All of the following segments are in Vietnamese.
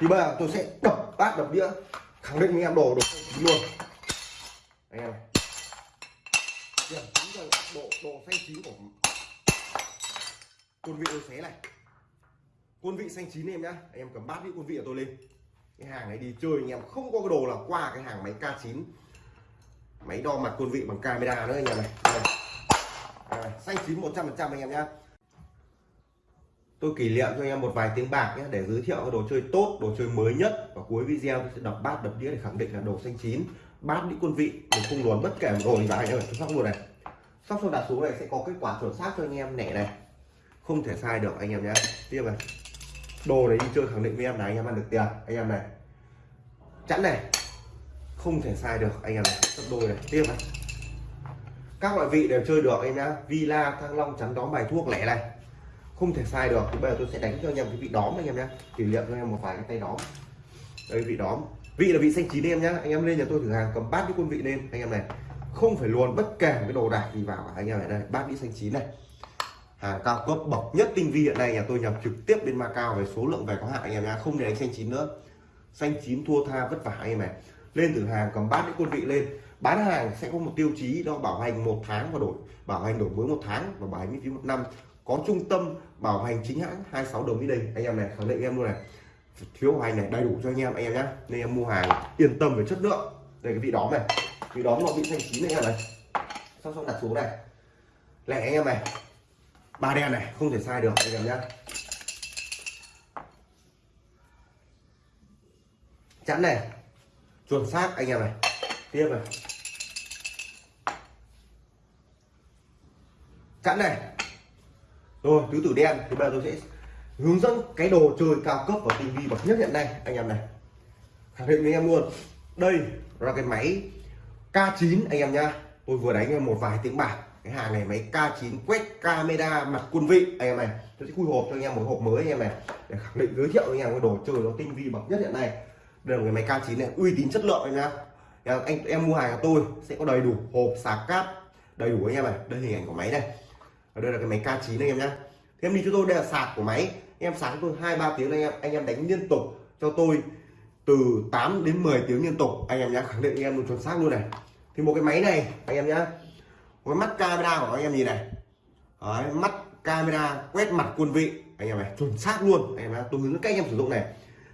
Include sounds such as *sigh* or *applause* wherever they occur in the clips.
thì bây giờ tôi sẽ đập bát đập đĩa khẳng định với em đồ đồ xanh chín luôn. Anh em này. Điểm chính là độ độ xanh chín của quân vị tôi xé này. Quân vị xanh chín em nhá anh em cầm bát với quân vị của tôi lên. Cái hàng này đi chơi anh em không có cái đồ là qua cái hàng máy K9 máy đo mặt quân vị bằng camera nữa anh em này. Này. À, xanh chín 100% anh em nhá tôi kỷ niệm cho anh em một vài tiếng bạc nhé, để giới thiệu cái đồ chơi tốt, đồ chơi mới nhất. Và cuối video tôi sẽ đập bát đập đĩa để khẳng định là đồ xanh chín, bát đĩa quân vị, mình không luồn bất kể một đồ gì vào anh em tôi sóc luôn này. Sóc xong đặt xuống này sẽ có kết quả chuẩn xác cho anh em nẻ này. Không thể sai được anh em nhé. Tiếp này. Đồ này đi chơi khẳng định với em là anh em ăn được tiền. Anh em này. Chẵn này. Không thể sai được anh em này. Sắp đôi này. Tiếp này. Các loại vị đều chơi được anh em nhá. Villa, thăng long chắn đóm, bài thuốc, lẻ này không thể sai được, thì bây giờ tôi sẽ đánh cho anh em cái vị đóm anh em nhé kỷ niệm cho anh em một vài cái tay đóm. Đây, vị đóm. Vị là vị xanh chín em nhá. Anh em lên nhà tôi thử hàng, cầm bát cái quân vị lên. Anh em này, không phải luồn bất kể cái đồ đạc gì vào anh em này, đây, bát vị xanh chín này. Hàng cao cấp bậc nhất tinh vi hiện nay nhà tôi nhập trực tiếp bên Macau về số lượng về có hạn anh em nhá. Không để đánh xanh chín nữa. Xanh chín thua tha vất vả anh em này. Lên thử hàng, cầm bát cái quân vị lên. Bán hàng sẽ có một tiêu chí, đó, bảo hành một tháng và đổi, bảo hành đổi mới một tháng và bảo hành miễn phí một năm có trung tâm bảo hành chính hãng 26 đồng mỹ đình anh em này, khẳng định em luôn này. Thiếu hành này, đầy đủ cho anh em anh em nhé nên em mua hàng yên tâm về chất lượng. Đây cái vị đóm này. Vị đóm nó bị xanh chín anh em này xong xong đặt xuống này. Lẻ anh em này. Ba đen này, không thể sai được, anh em nhé chẵn này. Chuẩn xác, anh em này. Tiếp này. Chẵn này rồi, tứ tử đen. Thì bây giờ tôi sẽ hướng dẫn cái đồ chơi cao cấp và tinh vi bậc nhất hiện nay, anh em này. Khẳng định với em luôn. Đây là cái máy K9 anh em nhá tôi vừa đánh một vài tiếng bạc. Cái hàng này máy K9 quét camera mặt quân vị, anh em này. Tôi sẽ khui hộp cho anh em một hộp mới, anh em này. Để khẳng định giới thiệu với anh em cái đồ chơi nó tinh vi bậc nhất hiện nay. Đây là cái máy K9 này, uy tín chất lượng, anh nhá. Anh, em mua hàng của tôi sẽ có đầy đủ hộp sạc cáp, đầy đủ, anh em này. Đây hình ảnh của máy này và đây là cái máy K9 anh em nhé thêm đi cho tôi đây là sạc của máy. Em sạc cho tôi hai ba tiếng anh em. Anh em đánh liên tục cho tôi từ 8 đến 10 tiếng liên tục anh em nhé khẳng định anh em luôn chuẩn xác luôn này. Thì một cái máy này anh em nhé cái mắt camera của anh em nhìn này. Đấy, mắt camera quét mặt quân vị. Anh em này chuẩn xác luôn. Anh em nhá tôi hướng dẫn cách anh em sử dụng này.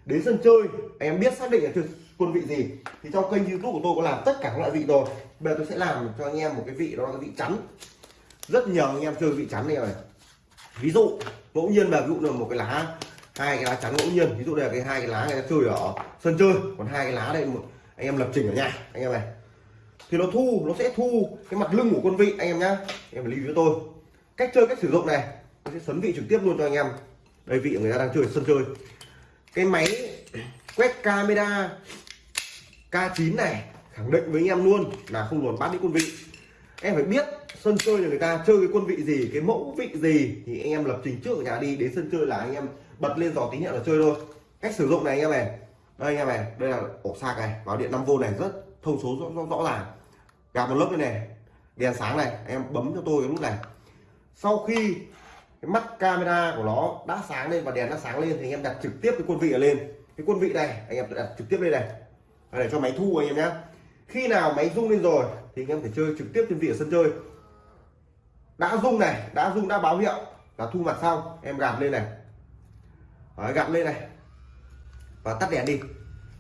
Đến sân chơi anh em biết xác định là quân vị gì. Thì trong kênh youtube của tôi có làm tất cả các loại vị rồi. Bây giờ tôi sẽ làm cho anh em một cái vị đó là cái vị trắng rất nhiều anh em chơi vị chắn này này ví dụ, ngẫu nhiên là ví dụ là một cái lá, hai cái lá chắn ngẫu nhiên. Ví dụ đây là cái hai cái lá người ta chơi ở sân chơi, còn hai cái lá đây một anh em lập trình ở nhà, anh em này. Thì nó thu, nó sẽ thu cái mặt lưng của quân vị, anh em nhá. Em lưu với tôi. Cách chơi, cách sử dụng này tôi sẽ sấn vị trực tiếp luôn cho anh em. Đây, vị người ta đang chơi sân chơi. Cái máy quét camera K9 này, khẳng định với anh em luôn là không luồn bắt đi quân vị. Em phải biết sân chơi là người ta chơi cái quân vị gì cái mẫu vị gì thì anh em lập trình trước ở nhà đi đến sân chơi là anh em bật lên dò tín hiệu là chơi thôi. Cách sử dụng này anh em này. Đây anh em này đây là ổ sạc này vào điện 5V này rất thông số rõ, rõ, rõ ràng. Gạt một lớp đây này đèn sáng này anh em bấm cho tôi cái nút này. Sau khi cái mắt camera của nó đã sáng lên và đèn đã sáng lên thì anh em đặt trực tiếp cái quân vị ở lên. Cái quân vị này anh em đặt trực tiếp lên này. Để cho máy thu anh em nhé khi nào máy rung lên rồi thì anh em thể chơi trực tiếp trên vị ở sân chơi đã rung này đã rung đã báo hiệu là thu mặt xong. Em gạt lên này. Đấy, gạt lên này. Và tắt đèn đi.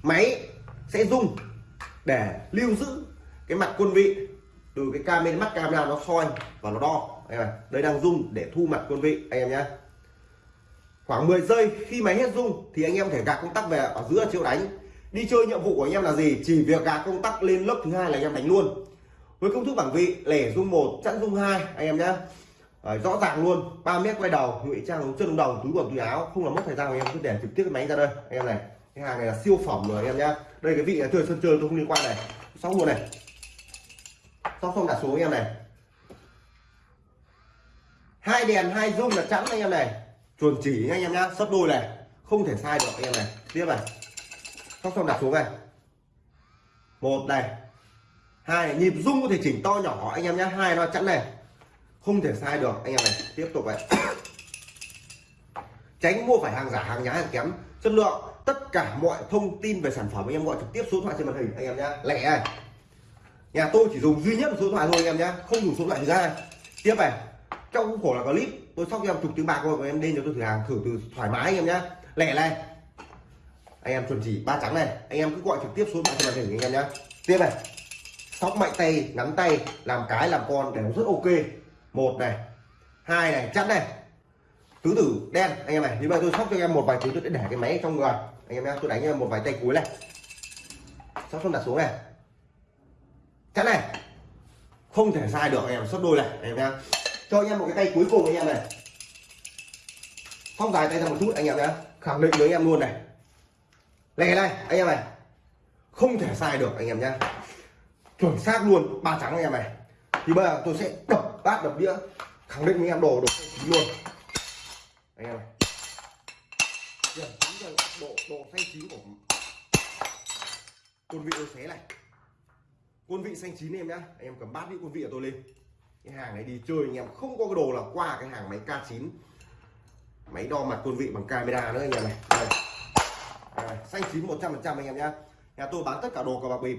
Máy sẽ rung để lưu giữ cái mặt quân vị từ cái camera mắt camera nó soi và nó đo. Đây, này. đây đang rung để thu mặt quân vị anh em nhé khoảng 10 giây khi máy hết rung thì anh em thể gạt công tắc về ở giữa chiếu đánh. Đi chơi nhiệm vụ của anh em là gì? Chỉ việc gạt công tắc lên lớp thứ hai là anh em đánh luôn với công thức bảng vị, lẻ dung một, chẵn dung hai, anh em nhé. Rõ ràng luôn 3 mét quay đầu, ngụy trang chân đồng, túi quần, túi áo, không làm mất thời gian anh em, cứ để trực tiếp cái máy ra đây, anh em này. Cái hàng này là siêu phẩm rồi, anh em nhá đây, cái vị là chơi sân chơi tôi không liên quan này. Xong luôn này. Xong xong đặt xuống anh em này. Hai đèn, hai dung là chẵn, anh em này. Chuẩn chỉ, anh em nhá sấp đôi này. Không thể sai được, anh em này. Tiếp này. Xong xong đặt xuống này. Một này hai, nhịp rung có thể chỉnh to nhỏ, anh em nhé. Hai, nó chẵn này. Không thể sai được, anh em này. Tiếp tục vậy tránh mua phải hàng giả, hàng nhái, hàng kém. Chất lượng, tất cả mọi thông tin về sản phẩm anh em gọi trực tiếp số điện thoại trên màn hình, anh em nhá lẻ này. Nhà tôi chỉ dùng duy nhất một số điện thoại thôi, anh em nhá không dùng số điện thoại thứ hai tiếp này. Trong khuôn khổ là clip, tôi sóc em chục tiếng bạc rồi em lên cho tôi thử hàng, thử từ thoải mái, anh em nhá lẻ này. Anh em chuẩn chỉ ba trắng này. Anh em cứ gọi trực tiếp số điện thoại trên màn hình, anh em nhá tiếp này sóc mạnh tay nắm tay làm cái làm con để nó rất ok một này hai này chắn này tứ tử đen anh em này như vậy tôi sóc cho em một vài thứ tôi để cái máy trong người anh em nhá tôi đánh em một vài tay cuối này sóc xong đặt xuống này chắn này không thể sai được anh em sóc đôi này anh em nhá cho anh em một cái tay cuối cùng anh em này sóc dài tay ra một chút anh em nhá khẳng định với anh em luôn này lẻ này anh em này không thể sai được anh em nhá chuẩn xác luôn ba trắng anh em này. Thì bây giờ tôi sẽ đập bát đập đĩa khẳng định với em đồ đồ chín luôn. Anh em này. Điểm chính là độ độ xanh chín của quân vị tôi xé này. Quân vị xanh chín em nhá. Anh em cầm bát đi quân vị của tôi lên. Cái hàng này đi chơi anh em không có cái đồ là qua cái hàng máy K9 máy đo mặt quân vị bằng camera nữa anh em này. Đây. À, xanh chín 100 phần trăm anh em nhá nhà tôi bán tất cả đồ cờ bạc bịp.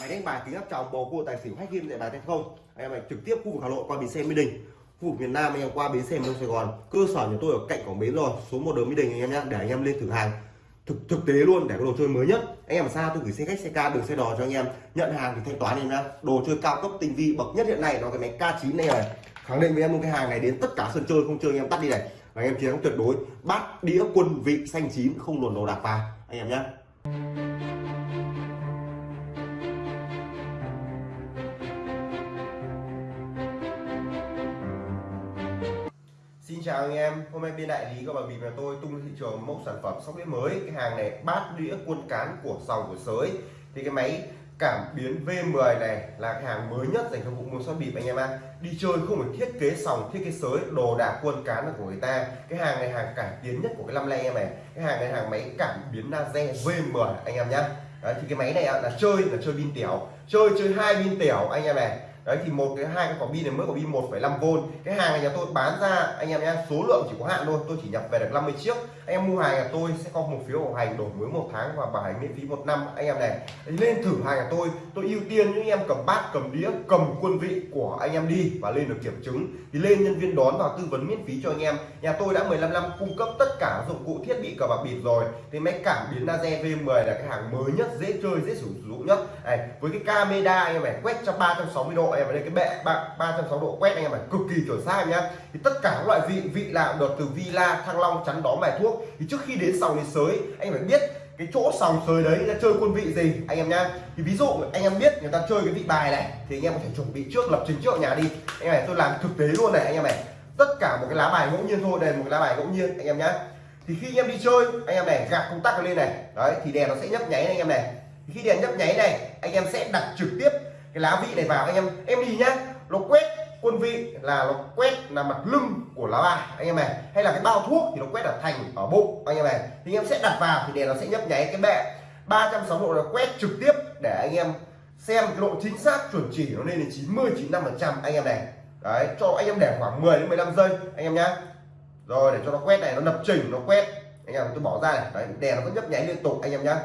Máy đánh bài kính áp tròng, bầu cua, tài xỉu, hay game dạy bài tay không? Anh em này trực tiếp khu vực hà nội qua bến xe mỹ đình. Khu vực miền nam anh em qua bến xe miền sài gòn. Cơ sở nhà tôi ở cạnh cổng bến rồi. Số một đường mỹ đình anh em nhé để anh em lên thử hàng. Thực thực tế luôn, để có đồ chơi mới nhất. Anh em xa tôi gửi xe khách, xe ca, đường xe đò cho anh em. Nhận hàng thì thanh toán em nhá. Đồ chơi cao cấp, tinh vi, bậc nhất hiện nay nó cái máy K9 này này. Khẳng định với em luôn, cái hàng này đến tất cả sân chơi, không chơi anh em tắt đi này. Và anh em chiến thắng tuyệt đối. Bát, đĩa, quân, vị, xanh chín, không luồn đồ đạc vào. Anh em nhé chào anh em, hôm nay bên đại lý của bà bịp là tôi tung thị trường mẫu sản phẩm sóc đĩa mới. Cái hàng này bát đĩa quân cán của sòng của sới. Thì cái máy cảm biến V10 này là cái hàng mới nhất dành cho vụ môn sóc bịp anh em ạ. Đi chơi không phải thiết kế sòng thiết kế sới đồ đạc quân cán là của người ta. Cái hàng này hàng cải tiến nhất của cái năm nay em này cái hàng này hàng máy cảm biến laser V10 anh em nhá. Đấy, thì cái máy này là chơi là chơi pin tiểu chơi chơi hai pin tiểu anh em này đấy thì một cái hai cái quả pin này mới quả pin 1,5V cái hàng này nhà tôi bán ra anh em nhé số lượng chỉ có hạn thôi tôi chỉ nhập về được 50 chiếc. Anh em mua hàng nhà tôi sẽ có một phiếu bảo hành đổi mới một tháng và bảo hành miễn phí một năm. Anh em này lên thử hàng nhà tôi tôi ưu tiên những em cầm bát cầm đĩa cầm quân vị của anh em đi và lên được kiểm chứng. Thì lên nhân viên đón và tư vấn miễn phí cho anh em. Nhà tôi đã 15 năm cung cấp tất cả dụng cụ thiết bị cờ bạc bịp rồi. Thì máy cảm biến laser V10 là cái hàng mới nhất dễ chơi dễ sử dụng nhất. Này với cái camera anh em này quét cho 360 độ em ở đây cái bệ ba 360 độ quét anh em phải cực kỳ chuẩn xác nhá thì tất cả các loại vị vị nào được từ Villa Thăng Long chắn đóm bài thuốc thì trước khi đến sòng đến sới anh phải biết cái chỗ sòng sới đấy là chơi quân vị gì anh em nhá thì ví dụ anh em biết người ta chơi cái vị bài này thì anh em có thể chuẩn bị trước lập trình trước ở nhà đi anh em này tôi làm thực tế luôn này anh em này tất cả một cái lá bài ngẫu nhiên thôi đây là một cái lá bài ngẫu nhiên anh em nhá thì khi anh em đi chơi anh em này gạt công tắc lên này đấy thì đèn nó sẽ nhấp nháy anh em này thì khi đèn nhấp nháy này anh em sẽ đặt trực tiếp cái lá vị này vào anh em. Em đi nhá, nó quét quân vị là nó quét là mặt lưng của lá bài, anh em này. Hay là cái bao thuốc thì nó quét ở thành, ở bụng, anh em này. Thì anh em sẽ đặt vào thì đèn nó sẽ nhấp nháy cái bệ. 360 độ nó quét trực tiếp để anh em xem cái độ chính xác chuẩn chỉ nó lên đến 90 95 phần trăm, anh em này. Đấy, cho anh em để khoảng 10 đến 15 giây, anh em nhá. Rồi, để cho nó quét này, nó lập trình, nó quét. Anh em, tôi bỏ ra này. Đấy, đèn nó vẫn nhấp nháy liên tục, anh em nhá.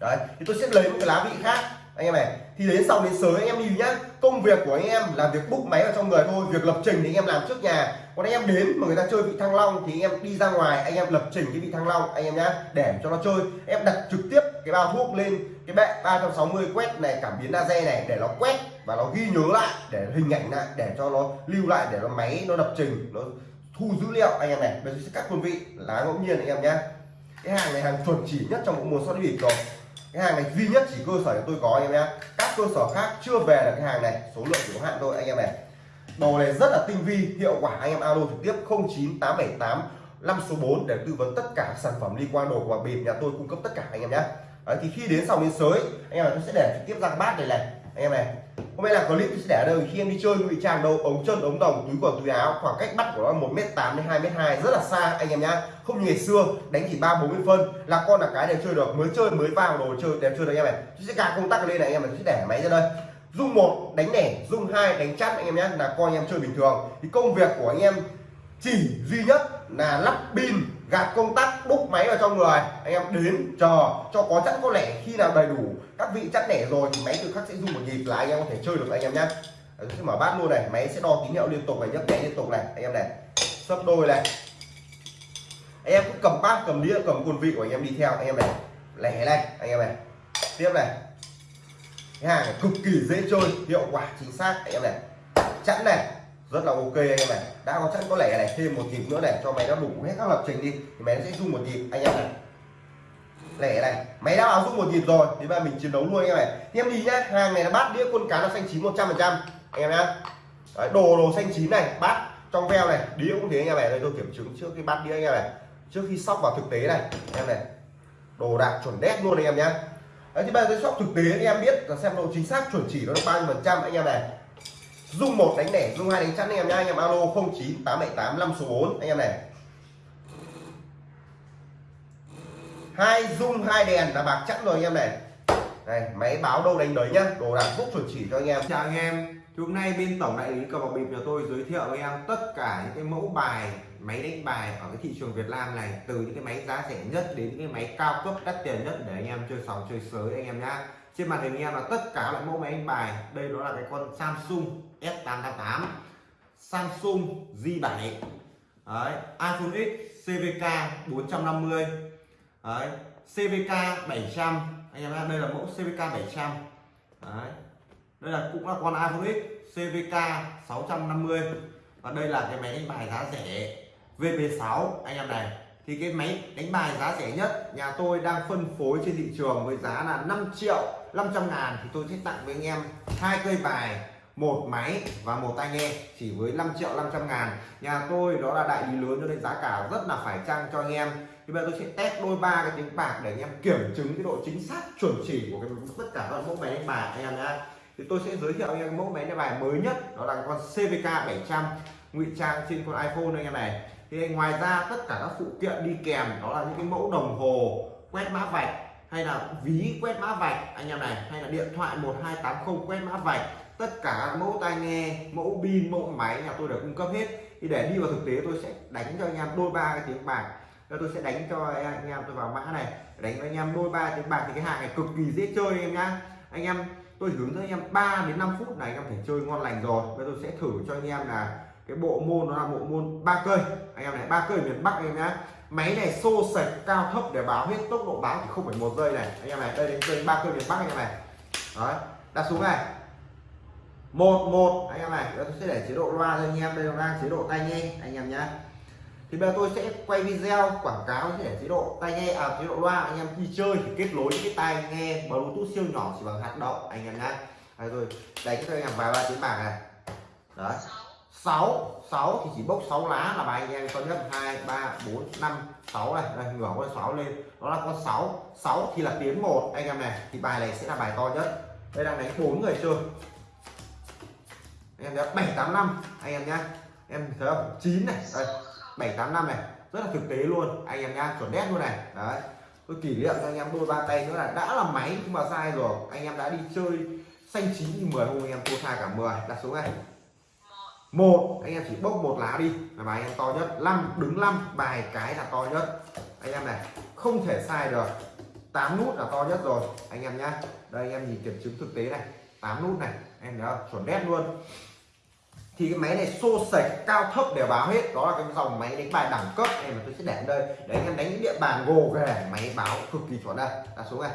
Đấy, thì tôi sẽ lấy một cái lá vị khác anh em này, thì đến sau đến sới anh em đi nhá. Công việc của anh em là việc búc máy vào trong người thôi, việc lập trình thì anh em làm trước nhà. Còn anh em đến mà người ta chơi vị thăng long thì anh em đi ra ngoài, anh em lập trình cái vị thăng long, anh em nhá, để cho nó chơi. Em đặt trực tiếp cái bao thuốc lên, cái bệ 360 quét này, cảm biến laser này để nó quét và nó ghi nhớ lại, để hình ảnh lại, để cho nó lưu lại, để nó máy nó lập trình, nó thu dữ liệu. Anh em này, bây giờ sẽ cắt quân vị, lá ngẫu nhiên anh em nhá. Cái hàng này hàng chuẩn chỉ nhất trong một mùa soi bịp rồi cái hàng này duy nhất chỉ cơ sở của tôi có anh em nhé. Các cơ sở khác chưa về được cái hàng này. Số lượng chỉ có hạn thôi anh em này. Đồ này rất là tinh vi hiệu quả anh em alo trực tiếp 09878 5 số 4 để tư vấn tất cả sản phẩm liên quan đồ của bạc bịp nhà tôi cung cấp tất cả anh em nhé. Đấy, thì khi đến sau đến sới anh em này tôi sẽ để trực tiếp ra bát này này. Anh em này hôm nay là clip tôi sẽ để ở đâu khi em đi chơi, ngụy trang đâu, ống chân, ống đồng, túi quần, túi áo, khoảng cách bắt của nó một m tám đến hai m hai, rất là xa, anh em nhá. Không như ngày xưa, đánh chỉ ba, bốn mươi phân, là con là cái đều chơi được. Mới chơi, mới vào đồ chơi đều chơi được anh em này tôi sẽ gạt công tắc lên này anh em này sẽ để máy ra đây. Dung một, đánh nẻ dung hai, đánh chắt anh em nhé là coi anh em chơi bình thường. Thì công việc của anh em chỉ duy nhất là lắp pin gạt công tắc, đúc máy vào trong người. Anh em đến chờ cho có chẵn có lẻ khi nào đầy đủ các vị chẵn lẻ rồi thì máy tự khắc sẽ dùng một nhịp là anh em có thể chơi được anh em nhé sẽ mở bát luôn này. Máy sẽ đo tín hiệu liên tục này, nhấp nhẹ liên tục này. Anh em này, sấp đôi này. Anh em cứ cầm bát, cầm đĩa, cầm quân vị của anh em đi theo. Anh em này, lẻ này. Anh em này, tiếp này. Cái hàng này cực kỳ dễ chơi, hiệu quả chính xác. Anh em này, chẵn này rất là ok anh em này đã có chắc có lẻ này thêm một nhịp nữa này cho máy nó đủ hết các lập trình đi thì máy nó sẽ rung một nhịp. Anh em này lẻ này máy đã báo rung một nhịp rồi thì ba mình chiến đấu luôn anh em này em đi nhá hàng này là bát đĩa quân cá nó xanh chín 100 phần trăm. Anh em nhá. Đấy, đồ đồ xanh chín này bát trong veo này đĩa cũng thế anh em này đây tôi kiểm chứng trước cái bát đĩa anh em này trước khi sóc vào thực tế này anh em này. Đồ đạc chuẩn đét luôn anh em nhá. Đấy, thì bây giờ tôi sóc thực tế anh em biết là xem độ chính xác chuẩn chỉ nó được bao nhiêu phần trăm anh em này dung một đánh lẻ dung hai đánh chắn anh em nhá, anh em alo 09 878 5 số bốn, anh em này. Hai dung, hai đèn là bạc chẵn rồi anh em này. Này, máy báo đâu đánh đấy nhá, đồ đạc phúc chuẩn chỉ cho anh em. Chào anh em, thì hôm nay bên tổng đại lý cờ bạc bịp nhà tôi giới thiệu với em tất cả những cái mẫu bài, máy đánh bài ở cái thị trường Việt Nam này, từ những cái máy giá rẻ nhất đến những cái máy cao cấp đắt tiền nhất để anh em chơi sòng chơi sới anh em nhá. Trên màn hình anh em là tất cả loại mẫu máy đánh bài. Đây đó là cái con Samsung S888 Samsung J7 Đấy, iPhone X CVK 450 Đấy, CVK 700 anh em đây là mẫu CVK 700 Đấy. đây là cũng là con iPhone X CVK 650 và đây là cái máy đánh bài giá rẻ VP6 anh em này thì cái máy đánh bài giá rẻ nhất nhà tôi đang phân phối trên thị trường với giá là 5 triệu 500 ngàn thì tôi sẽ tặng với anh em hai cây bài một máy và một tai nghe chỉ với 5 triệu 500 ngàn. Nhà tôi đó là đại lý lớn cho nên giá cả rất là phải chăng cho anh em. Thì bây giờ tôi sẽ test đôi ba cái tiếng bạc để anh em kiểm chứng cái độ chính xác, chuẩn chỉ của cái tất cả các mẫu máy đánh bài, anh em nhá. Thì tôi sẽ giới thiệu anh em mẫu máy đánh bài mới nhất, đó là con CVK 700 ngụy trang trên con iPhone anh em này. Thì ngoài ra tất cả các phụ kiện đi kèm, đó là những cái mẫu đồng hồ quét mã vạch, hay là ví quét mã vạch anh em này, hay là điện thoại 1280 quét mã vạch tất cả mẫu tai nghe, mẫu pin, mẫu máy nhà tôi đều cung cấp hết. Thì để đi vào thực tế, tôi sẽ đánh cho anh em đôi ba cái tiếng bạc tôi sẽ đánh cho anh em, tôi vào mã này, đánh cho anh em đôi ba tiếng bạc thì cái hàng này cực kỳ dễ chơi anh em nhá. Anh em, tôi hướng dẫn anh em 3 đến 5 phút này anh em thể chơi ngon lành rồi. Bây tôi sẽ thử cho anh em là cái bộ môn nó là bộ môn ba cây. Anh em này, ba cây miền bắc anh em nhá. Máy này xô sạch, cao thấp để báo hết tốc độ báo thì không phải một giây này. Anh em này, đây đến chơi ba cây miền bắc anh em này. Đấy, đặt xuống này một một. Anh em này, tôi sẽ để chế độ loa cho anh em. Đây là đang chế độ tai nghe, anh em nhá. Thì bây giờ tôi sẽ quay video quảng cáo để chế độ tai nghe à chế độ loa. Anh em đi chơi thì kết nối cái tai nghe bluetooth siêu nhỏ chỉ bằng hạt đậu, anh em nhá. Đây rồi, đánh cho anh em vài ba tiếng bạc này. Đấy. 6 6 thì chỉ bốc 6 lá là bài anh em con nhất 2 3 4 5 6 này. Đây ngửa con sáu lên. Đó là con 6 6 thì là tiếng một, anh em này. Thì bài này sẽ là bài to nhất. Đây đang đánh bốn người chơi anh em tám 785 anh em nhá, em thấy không 9 này. Đây 785 này. Rất là thực tế luôn. Anh em nhá, chuẩn đét luôn này. Đấy. Tôi kỷ niệm cho anh em đôi ba tay nữa là đã là máy nhưng mà sai rồi. Anh em đã đi chơi xanh chín như 10 hôm anh em thua sai cả 10 đặt số này. Một. Anh em chỉ bốc một lá đi. Là bài anh em to nhất. Năm, đứng năm. Bài cái là to nhất. Anh em này, không thể sai được. 8 nút là to nhất rồi. Anh em nhá. Đây, anh em nhìn kiểm chứng thực tế này. 8 nút này. Em thấy không? Chuẩn đét luôn thì cái máy này xô sạch, cao thấp đều báo hết. Đó là cái dòng máy đánh bài đẳng cấp. Này mà tôi sẽ để ở đây. Để anh em đánh những địa bàn gồ ghề máy báo cực kỳ chuẩn đây. Là số này.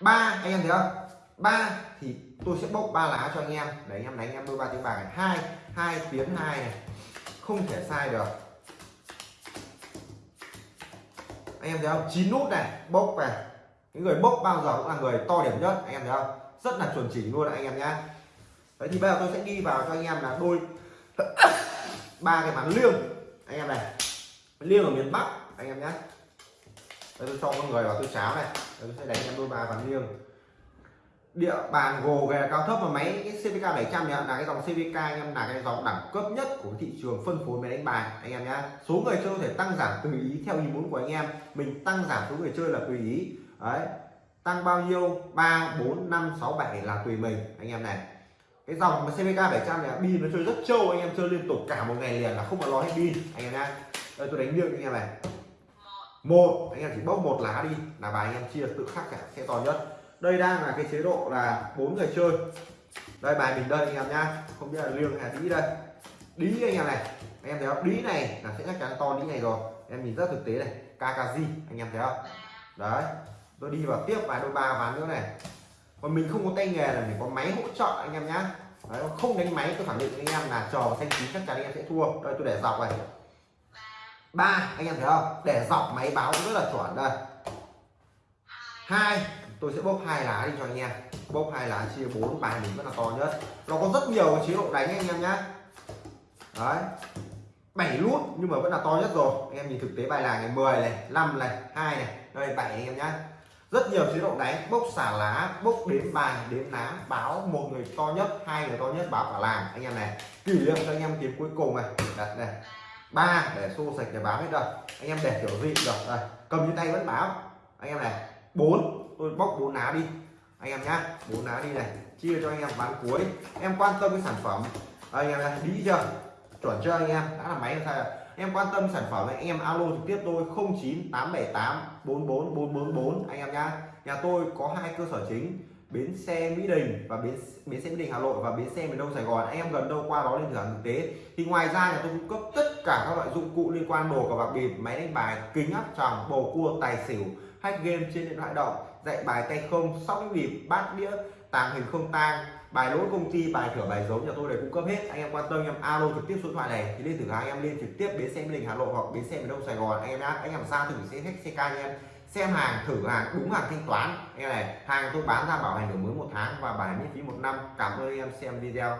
Ba, anh em thấy không? Ba thì tôi sẽ bốc ba lá cho anh em. Để anh em đánh, anh em đôi ba tiếng bạc này. Hai hai tiếng hai này. Không thể sai được. Anh em thấy không? Chín nút này, bốc này. Cái người bốc bao giờ cũng là người to điểm nhất. Anh em thấy không? Rất là chuẩn chỉnh luôn anh em nhá đấy thì bây giờ tôi sẽ đi vào cho anh em là đôi *coughs* ba cái ván liêng. Anh em này liêng ở miền bắc anh em nhé. Đây tôi cho con người vào tôi cháo này. Đây, tôi sẽ đánh em đôi ba ván liêng. Địa bàn gồ ghề cao thấp và máy cái CVK 700 này là cái dòng CVK anh em là cái dòng đẳng cấp nhất của thị trường phân phối máy đánh bài anh em nhá số người chơi có thể tăng giảm tùy ý theo ý muốn của anh em. Mình tăng giảm số người chơi là tùy ý. Đấy. Tăng bao nhiêu? 3 4 5 6 7 là tùy mình anh em này cái dòng mà CVK 700 này pin nó chơi rất trâu anh em, chơi liên tục cả một ngày liền là không có lo hết pin, anh em nhá. Đây, tôi đánh liêng anh em này. Một, anh em chỉ bốc một lá đi là bài anh em chia tự khắc cả, sẽ to nhất. Đây đang là cái chế độ là bốn người chơi. Đây, bài mình đây anh em nhá. Không biết là liêng hay là đĩ đây. Đĩ anh em này, anh em thấy không? Đĩ này là sẽ chắc chắn to đĩ này rồi. Em nhìn rất thực tế này KKG anh em thấy không? Đấy, tôi đi vào tiếp vài đôi ba ván nữa này còn mình không có tay nghề là mình có máy hỗ trợ anh em nhá. Đấy, không đánh máy tôi khẳng định với anh em là trò thanh chín chắc chắn anh em sẽ thua. Đây tôi để dọc này. Ba anh em thấy không? Để dọc máy báo rất là chuẩn đây. Hai tôi sẽ bốc hai lá đi cho anh em. Bốc hai lá chia bốn bài mình rất là to nhất. Nó có rất nhiều chế độ đánh anh em nhá. Đấy. Bảy nút nhưng mà vẫn là to nhất rồi. Anh em nhìn thực tế bài là này 10 này 5 này hai này. Đây bảy anh em nhá rất nhiều chế độ đánh, bốc xả lá, bốc đếm bài, đếm lá báo một người to nhất, hai người to nhất, báo cả làng. Anh em này, kỷ niệm cho anh em kiếm cuối cùng này. Đặt này, ba để xô sạch để báo hết rồi. Anh em để kiểu gì được đây cầm trên tay vẫn báo. Anh em này, bốn, tôi bóc bốn lá đi. Anh em nhá, bốn lá đi này. Chia cho anh em bán cuối. Em quan tâm cái sản phẩm. Anh em này, đi chưa? Chuẩn chưa anh em? Đã là máy sai rồi em quan tâm sản phẩm anh em alo trực tiếp tôi 09878 44 444 anh em nhá. Nhà tôi có hai cơ sở chính, bến xe Mỹ Đình và bến bến xe Mỹ Đình Hà Nội và bến xe miền Đông Sài Gòn. Anh em gần đâu qua đó lên thử hàng thực tế. Thì ngoài ra nhà tôi cung cấp tất cả các loại dụng cụ liên quan đồ cờ bạc bịp, máy đánh bài, kính áp tròng, bầu cua, tài xỉu, hack game trên điện thoại động, dạy bài tay không, sóc bịp, bát đĩa, tàng hình không tang bài lỗi công ty, bài thửa bài giống nhà tôi đều cung cấp hết. Anh em quan tâm, anh em alo trực tiếp số điện thoại này, thì lên thử hàng anh em lên trực tiếp bến xe Mỹ Đình, Hà Nội hoặc bến xe miền Đông Sài Gòn. Anh em nhá, anh em ra thử xe hết ca anh em. Xem hàng, thử hàng, đúng hàng thanh toán. Anh em này, hàng tôi bán ra bảo hành được mới một tháng và bảo hành miễn phí một năm. Cảm ơn anh em xem video.